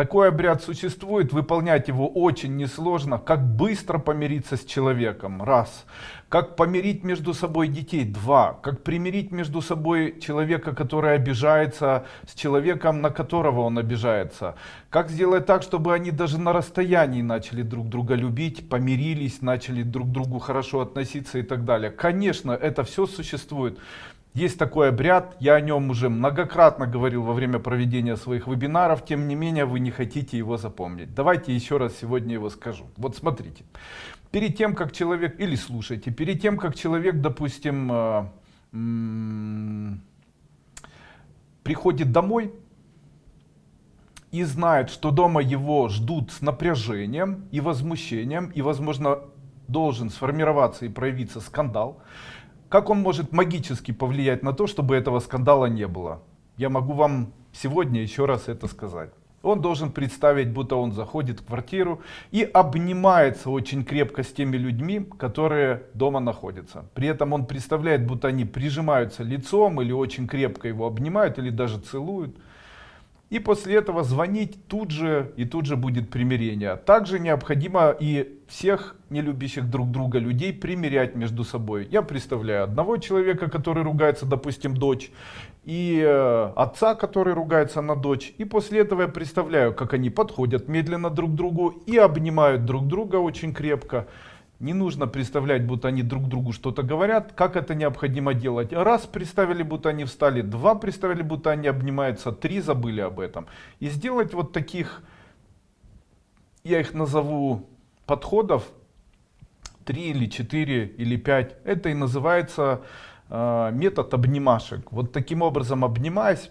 Такой обряд существует, выполнять его очень несложно. Как быстро помириться с человеком? Раз. Как помирить между собой детей? Два. Как примирить между собой человека, который обижается, с человеком, на которого он обижается? Как сделать так, чтобы они даже на расстоянии начали друг друга любить, помирились, начали друг к другу хорошо относиться и так далее? Конечно, это все существует. Есть такой обряд, я о нем уже многократно говорил во время проведения своих вебинаров, тем не менее вы не хотите его запомнить. Давайте еще раз сегодня его скажу. Вот смотрите, перед тем как человек, или слушайте, перед тем как человек, допустим, э, приходит домой и знает, что дома его ждут с напряжением и возмущением, и возможно должен сформироваться и проявиться скандал, как он может магически повлиять на то, чтобы этого скандала не было? Я могу вам сегодня еще раз это сказать. Он должен представить, будто он заходит в квартиру и обнимается очень крепко с теми людьми, которые дома находятся. При этом он представляет, будто они прижимаются лицом или очень крепко его обнимают или даже целуют. И после этого звонить тут же, и тут же будет примирение. Также необходимо и всех не любящих друг друга людей примирять между собой. Я представляю одного человека, который ругается, допустим, дочь, и э, отца, который ругается на дочь. И после этого я представляю, как они подходят медленно друг к другу и обнимают друг друга очень крепко. Не нужно представлять, будто они друг другу что-то говорят, как это необходимо делать. Раз представили, будто они встали, два представили, будто они обнимаются, три забыли об этом. И сделать вот таких, я их назову подходов, три или четыре или пять. Это и называется э, метод обнимашек. Вот таким образом обнимаясь,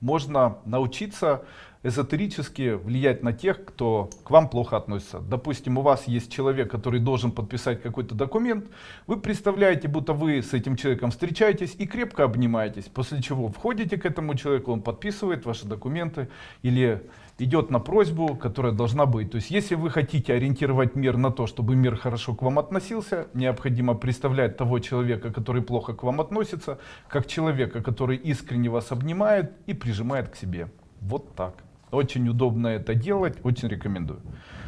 можно научиться эзотерически влиять на тех, кто к вам плохо относится. Допустим, у вас есть человек, который должен подписать какой-то документ, вы представляете, будто вы с этим человеком встречаетесь и крепко обнимаетесь, после чего входите к этому человеку, он подписывает ваши документы или идет на просьбу, которая должна быть. То есть, если вы хотите ориентировать мир на то, чтобы мир хорошо к вам относился, необходимо представлять того человека, который плохо к вам относится, как человека, который искренне вас обнимает и прижимает к себе. Вот так. Очень удобно это делать, очень рекомендую.